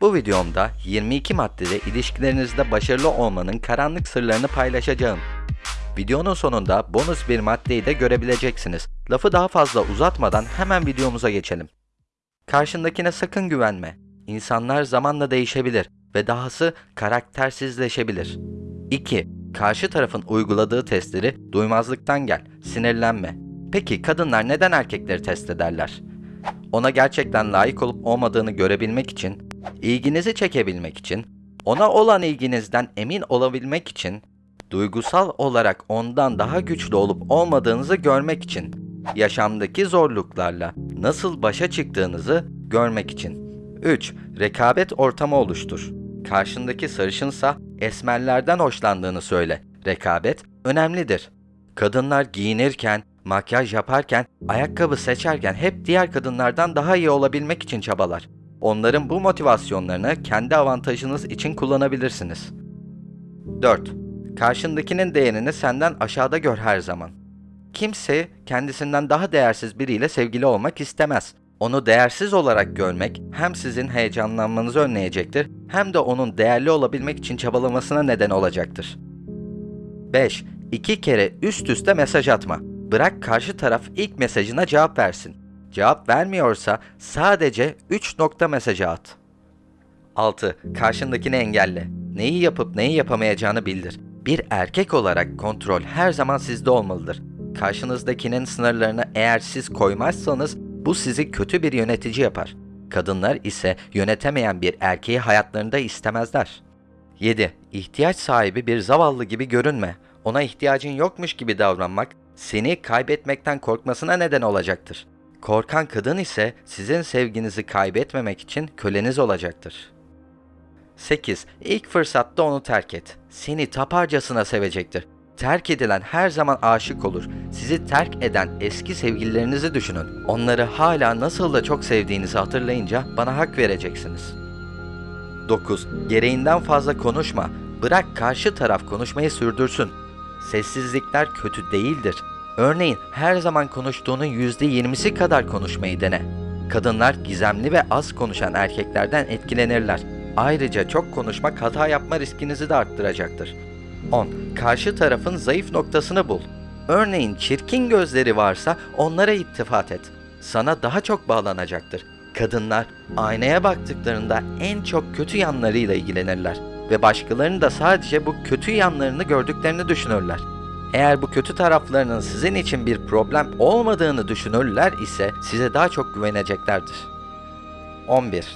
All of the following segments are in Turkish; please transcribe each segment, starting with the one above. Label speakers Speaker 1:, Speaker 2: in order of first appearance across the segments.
Speaker 1: Bu videomda 22 maddede ilişkilerinizde başarılı olmanın karanlık sırlarını paylaşacağım. Videonun sonunda bonus bir maddeyi de görebileceksiniz. Lafı daha fazla uzatmadan hemen videomuza geçelim. Karşındakine sakın güvenme. İnsanlar zamanla değişebilir ve dahası karaktersizleşebilir. 2. Karşı tarafın uyguladığı testleri duymazlıktan gel, sinirlenme. Peki kadınlar neden erkekleri test ederler? Ona gerçekten layık olup olmadığını görebilmek için, ilginizi çekebilmek için, ona olan ilginizden emin olabilmek için, duygusal olarak ondan daha güçlü olup olmadığınızı görmek için, yaşamdaki zorluklarla nasıl başa çıktığınızı görmek için. 3. Rekabet ortamı oluştur. Karşındaki sarışınsa esmerlerden hoşlandığını söyle. Rekabet önemlidir. Kadınlar giyinirken, makyaj yaparken, ayakkabı seçerken hep diğer kadınlardan daha iyi olabilmek için çabalar. Onların bu motivasyonlarını kendi avantajınız için kullanabilirsiniz. 4. Karşındakinin değerini senden aşağıda gör her zaman. Kimse kendisinden daha değersiz biriyle sevgili olmak istemez. Onu değersiz olarak görmek hem sizin heyecanlanmanızı önleyecektir hem de onun değerli olabilmek için çabalamasına neden olacaktır. 5. İki kere üst üste mesaj atma. Bırak karşı taraf ilk mesajına cevap versin. Cevap vermiyorsa sadece 3 nokta mesajı at. 6. Karşındakini engelle. Neyi yapıp neyi yapamayacağını bildir. Bir erkek olarak kontrol her zaman sizde olmalıdır. Karşınızdakinin sınırlarını eğer siz koymazsanız bu sizi kötü bir yönetici yapar. Kadınlar ise yönetemeyen bir erkeği hayatlarında istemezler. 7. İhtiyaç sahibi bir zavallı gibi görünme. Ona ihtiyacın yokmuş gibi davranmak seni kaybetmekten korkmasına neden olacaktır. Korkan kadın ise sizin sevginizi kaybetmemek için köleniz olacaktır. 8. İlk fırsatta onu terk et. Seni taparcasına sevecektir. Terk edilen her zaman aşık olur. Sizi terk eden eski sevgililerinizi düşünün. Onları hala nasıl da çok sevdiğinizi hatırlayınca bana hak vereceksiniz. 9. Gereğinden fazla konuşma. Bırak karşı taraf konuşmayı sürdürsün. Sessizlikler kötü değildir. Örneğin her zaman konuştuğunun %20'si kadar konuşmayı dene. Kadınlar gizemli ve az konuşan erkeklerden etkilenirler. Ayrıca çok konuşmak hata yapma riskinizi de arttıracaktır. 10. Karşı tarafın zayıf noktasını bul. Örneğin çirkin gözleri varsa onlara ittifat et. Sana daha çok bağlanacaktır. Kadınlar aynaya baktıklarında en çok kötü yanlarıyla ilgilenirler ve başkalarının da sadece bu kötü yanlarını gördüklerini düşünürler. Eğer bu kötü taraflarının sizin için bir problem olmadığını düşünürler ise size daha çok güveneceklerdir. 11.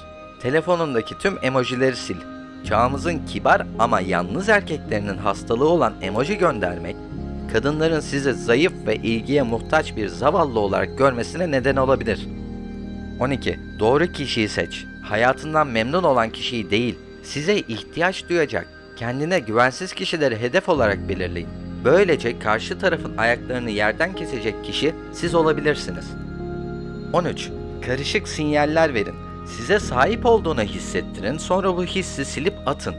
Speaker 1: Telefonundaki tüm emojileri sil. Çağımızın kibar ama yalnız erkeklerinin hastalığı olan emoji göndermek, kadınların sizi zayıf ve ilgiye muhtaç bir zavallı olarak görmesine neden olabilir. 12. Doğru kişiyi seç. Hayatından memnun olan kişiyi değil, size ihtiyaç duyacak, kendine güvensiz kişileri hedef olarak belirleyin. Böylece karşı tarafın ayaklarını yerden kesecek kişi siz olabilirsiniz. 13. Karışık sinyaller verin. Size sahip olduğunu hissettirin, sonra bu hissi silip atın.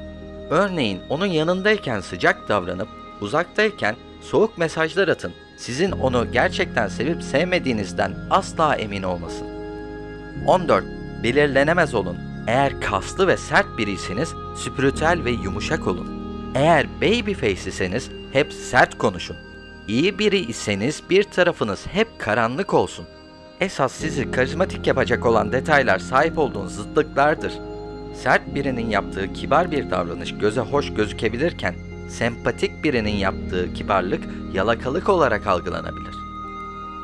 Speaker 1: Örneğin onun yanındayken sıcak davranıp, uzaktayken soğuk mesajlar atın. Sizin onu gerçekten sevip sevmediğinizden asla emin olmasın. 14. Belirlenemez olun. Eğer kaslı ve sert biriyseniz spiritüel ve yumuşak olun. Eğer babyface iseniz hep sert konuşun. İyi biri iseniz bir tarafınız hep karanlık olsun. Esas sizi karizmatik yapacak olan detaylar sahip olduğunuz zıtlıklardır. Sert birinin yaptığı kibar bir davranış göze hoş gözükebilirken, sempatik birinin yaptığı kibarlık yalakalık olarak algılanabilir.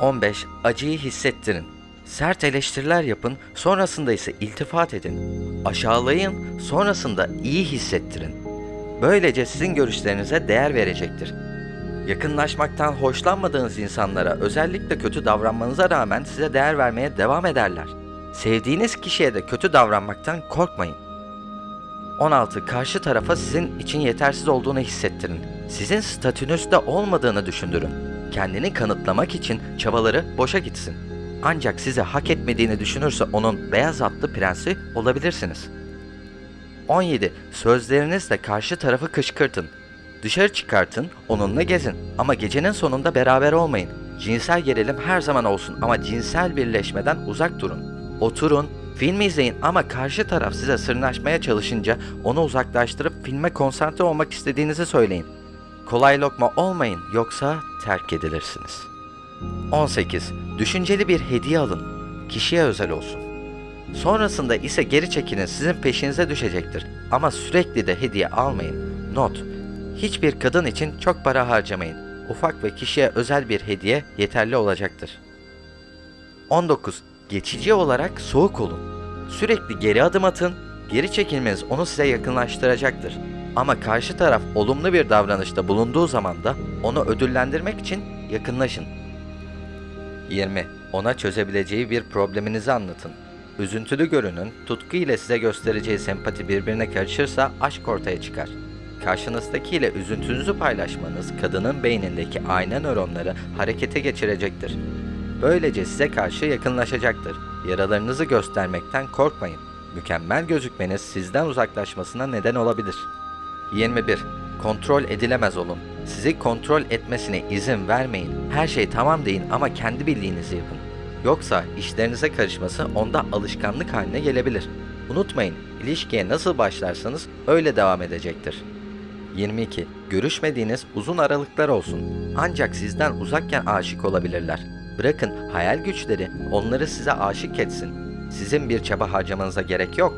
Speaker 1: 15. Acıyı hissettirin. Sert eleştiriler yapın, sonrasında ise iltifat edin. Aşağılayın, sonrasında iyi hissettirin. Böylece sizin görüşlerinize değer verecektir. Yakınlaşmaktan hoşlanmadığınız insanlara özellikle kötü davranmanıza rağmen size değer vermeye devam ederler. Sevdiğiniz kişiye de kötü davranmaktan korkmayın. 16. Karşı tarafa sizin için yetersiz olduğunu hissettirin. Sizin statünüzde olmadığını düşündürün. Kendini kanıtlamak için çabaları boşa gitsin. Ancak sizi hak etmediğini düşünürse onun beyaz atlı prensi olabilirsiniz. 17. Sözlerinizle karşı tarafı kışkırtın. Dışarı çıkartın, onunla gezin ama gecenin sonunda beraber olmayın. Cinsel gerilim her zaman olsun ama cinsel birleşmeden uzak durun. Oturun, Filmi izleyin ama karşı taraf size sırnaşmaya çalışınca onu uzaklaştırıp filme konsantre olmak istediğinizi söyleyin. Kolay lokma olmayın yoksa terk edilirsiniz. 18. Düşünceli bir hediye alın. Kişiye özel olsun. Sonrasında ise geri çekinin sizin peşinize düşecektir. Ama sürekli de hediye almayın. Not. Hiçbir kadın için çok para harcamayın. Ufak ve kişiye özel bir hediye yeterli olacaktır. 19. Geçici olarak soğuk olun. Sürekli geri adım atın. Geri çekilmeniz onu size yakınlaştıracaktır. Ama karşı taraf olumlu bir davranışta bulunduğu zaman da onu ödüllendirmek için yakınlaşın. 20. Ona çözebileceği bir probleminizi anlatın. Üzüntülü görünün, tutku ile size göstereceği sempati birbirine karışırsa aşk ortaya çıkar. Karşınızdakiyle üzüntünüzü paylaşmanız kadının beynindeki ayna nöronları harekete geçirecektir. Böylece size karşı yakınlaşacaktır. Yaralarınızı göstermekten korkmayın. Mükemmel gözükmeniz sizden uzaklaşmasına neden olabilir. 21. Kontrol edilemez olun. Sizi kontrol etmesine izin vermeyin. Her şey tamam deyin ama kendi bildiğinizi yapın. Yoksa işlerinize karışması onda alışkanlık haline gelebilir. Unutmayın, ilişkiye nasıl başlarsanız öyle devam edecektir. 22. Görüşmediğiniz uzun aralıklar olsun. Ancak sizden uzakken aşık olabilirler. Bırakın hayal güçleri onları size aşık etsin. Sizin bir çaba harcamanıza gerek yok.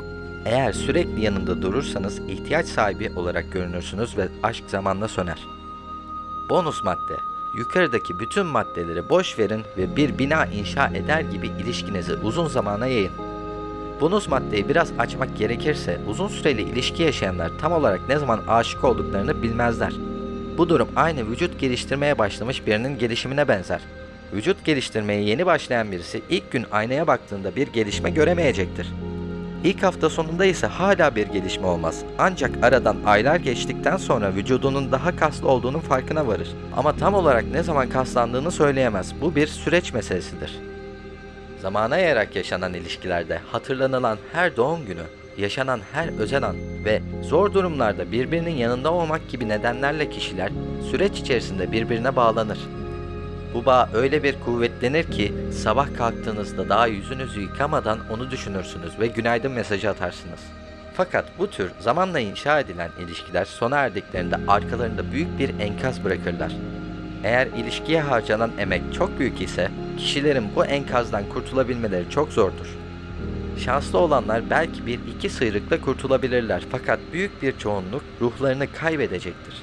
Speaker 1: Eğer sürekli yanında durursanız ihtiyaç sahibi olarak görünürsünüz ve aşk zamanla söner. Bonus madde. Yukarıdaki bütün maddeleri boş verin ve bir bina inşa eder gibi ilişkinizi uzun zamana yayın. Bonus maddeyi biraz açmak gerekirse uzun süreli ilişki yaşayanlar tam olarak ne zaman aşık olduklarını bilmezler. Bu durum aynı vücut geliştirmeye başlamış birinin gelişimine benzer. Vücut geliştirmeye yeni başlayan birisi ilk gün aynaya baktığında bir gelişme göremeyecektir. İlk hafta sonunda ise hala bir gelişme olmaz. Ancak aradan aylar geçtikten sonra vücudunun daha kaslı olduğunun farkına varır. Ama tam olarak ne zaman kaslandığını söyleyemez. Bu bir süreç meselesidir. Zamana yayarak yaşanan ilişkilerde hatırlanılan her doğum günü, yaşanan her özel an ve zor durumlarda birbirinin yanında olmak gibi nedenlerle kişiler süreç içerisinde birbirine bağlanır. Bu bağ öyle bir kuvvetlenir ki sabah kalktığınızda daha yüzünüzü yıkamadan onu düşünürsünüz ve günaydın mesajı atarsınız. Fakat bu tür zamanla inşa edilen ilişkiler sona erdiklerinde arkalarında büyük bir enkaz bırakırlar. Eğer ilişkiye harcanan emek çok büyük ise kişilerin bu enkazdan kurtulabilmeleri çok zordur. Şanslı olanlar belki bir iki sıyrıkla kurtulabilirler fakat büyük bir çoğunluk ruhlarını kaybedecektir.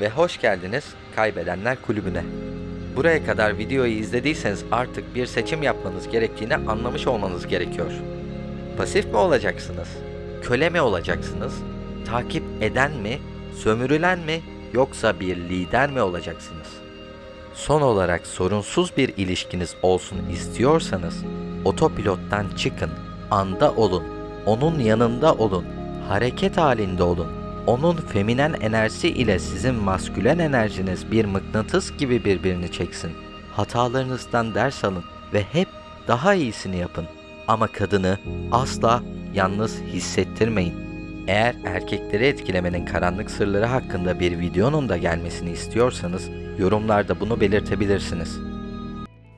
Speaker 1: Ve hoş geldiniz Kaybedenler Kulübü'ne. Buraya kadar videoyu izlediyseniz artık bir seçim yapmanız gerektiğini anlamış olmanız gerekiyor. Pasif mi olacaksınız? Köle mi olacaksınız? Takip eden mi? Sömürülen mi? Yoksa bir lider mi olacaksınız? Son olarak sorunsuz bir ilişkiniz olsun istiyorsanız otopilottan çıkın, anda olun, onun yanında olun, hareket halinde olun. Onun feminen enerjisi ile sizin maskülen enerjiniz bir mıknatıs gibi birbirini çeksin. Hatalarınızdan ders alın ve hep daha iyisini yapın. Ama kadını asla yalnız hissettirmeyin. Eğer erkekleri etkilemenin karanlık sırları hakkında bir videonun da gelmesini istiyorsanız yorumlarda bunu belirtebilirsiniz.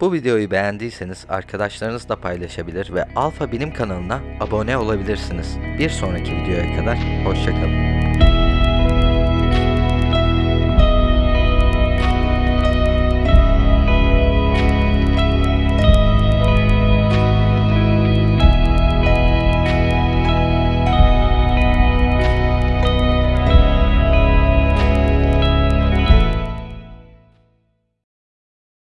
Speaker 1: Bu videoyu beğendiyseniz arkadaşlarınızla paylaşabilir ve Alfa Bilim kanalına abone olabilirsiniz. Bir sonraki videoya kadar hoşçakalın.